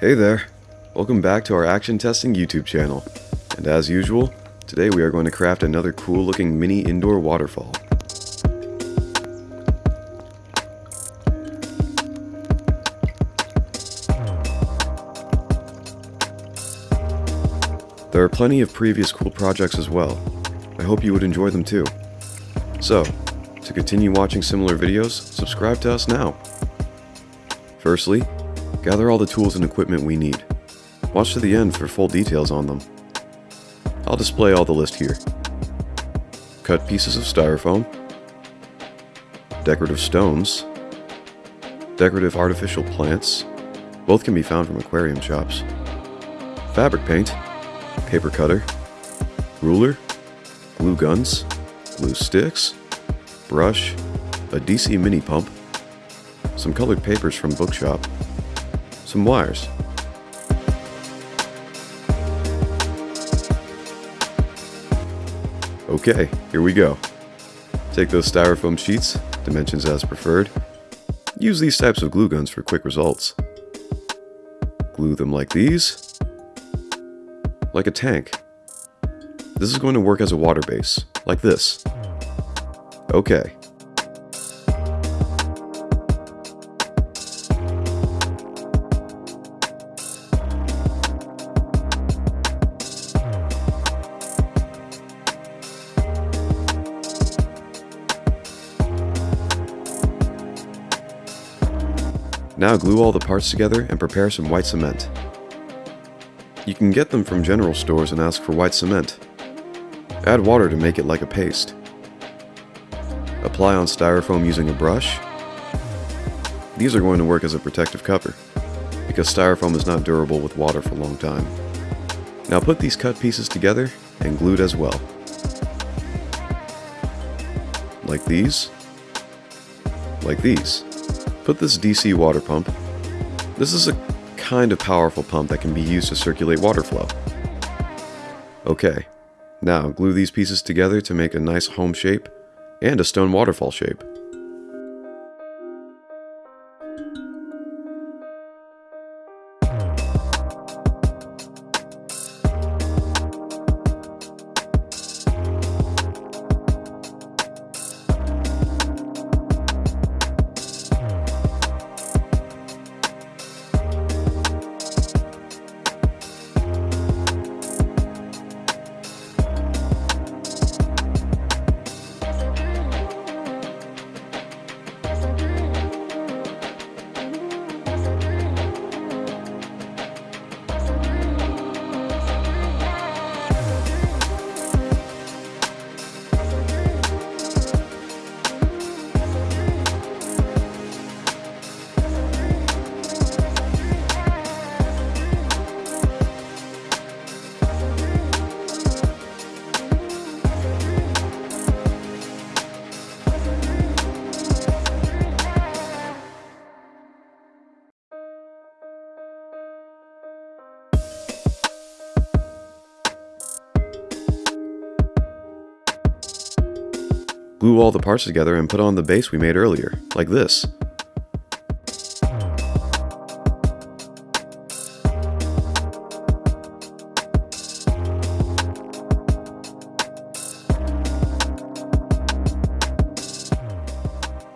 Hey there, welcome back to our action testing YouTube channel. And as usual, today we are going to craft another cool looking mini indoor waterfall. There are plenty of previous cool projects as well. I hope you would enjoy them too. So, to continue watching similar videos, subscribe to us now. Firstly, gather all the tools and equipment we need. Watch to the end for full details on them. I'll display all the list here. Cut pieces of styrofoam, decorative stones, decorative artificial plants, both can be found from aquarium shops, fabric paint, paper cutter, ruler, glue guns, glue sticks, brush, a DC mini pump, some colored papers from bookshop, some wires. Okay, here we go. Take those styrofoam sheets, dimensions as preferred. Use these types of glue guns for quick results. Glue them like these, like a tank. This is going to work as a water base, like this. Okay. Now glue all the parts together and prepare some white cement. You can get them from general stores and ask for white cement. Add water to make it like a paste. Apply on styrofoam using a brush. These are going to work as a protective cover, because styrofoam is not durable with water for a long time. Now put these cut pieces together and glued as well. Like these. Like these. Put this DC water pump. This is a kind of powerful pump that can be used to circulate water flow. Okay, now glue these pieces together to make a nice home shape and a stone waterfall shape. Glue all the parts together and put on the base we made earlier, like this.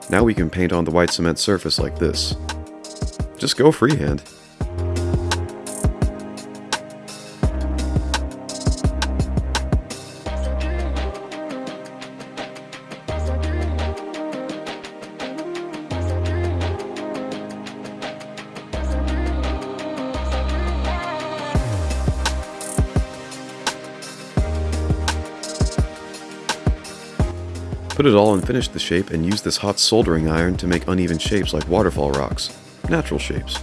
Now we can paint on the white cement surface like this. Just go freehand. Put it all and finish the shape and use this hot soldering iron to make uneven shapes like waterfall rocks, natural shapes.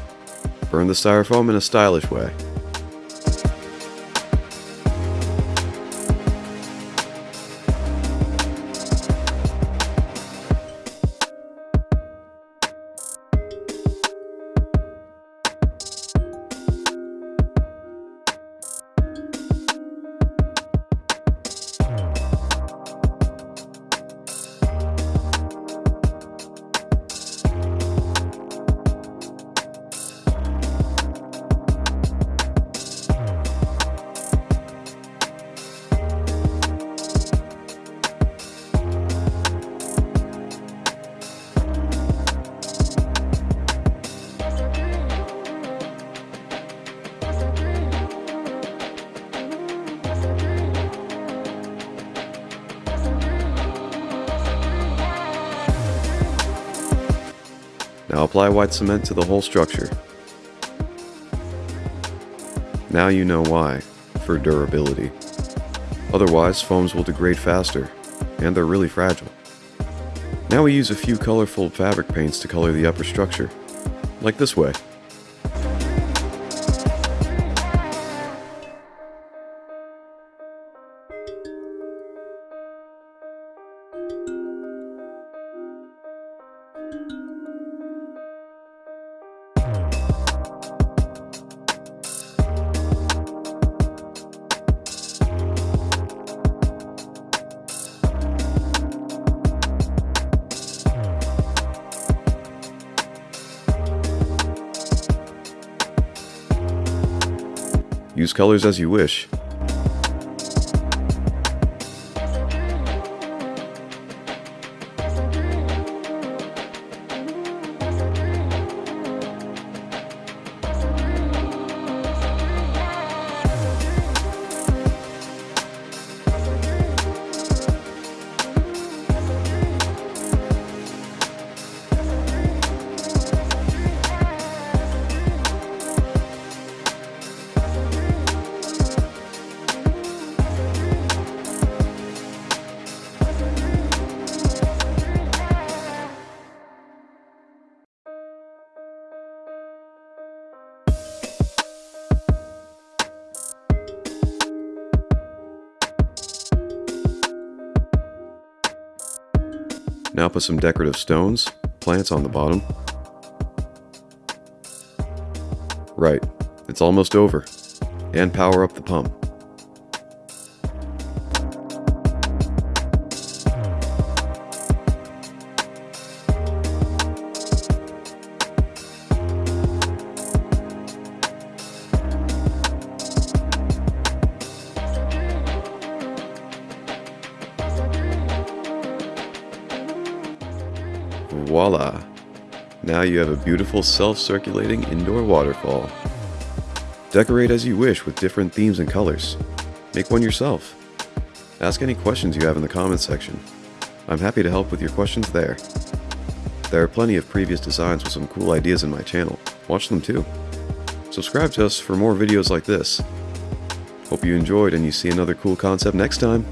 Burn the styrofoam in a stylish way. Now apply white cement to the whole structure. Now you know why, for durability. Otherwise, foams will degrade faster, and they're really fragile. Now we use a few colorful fabric paints to color the upper structure, like this way. Use colors as you wish. Now put some decorative stones, plants on the bottom. Right, it's almost over. And power up the pump. Voila! Now you have a beautiful self-circulating indoor waterfall. Decorate as you wish with different themes and colors. Make one yourself. Ask any questions you have in the comments section. I'm happy to help with your questions there. There are plenty of previous designs with some cool ideas in my channel. Watch them too. Subscribe to us for more videos like this. Hope you enjoyed and you see another cool concept next time.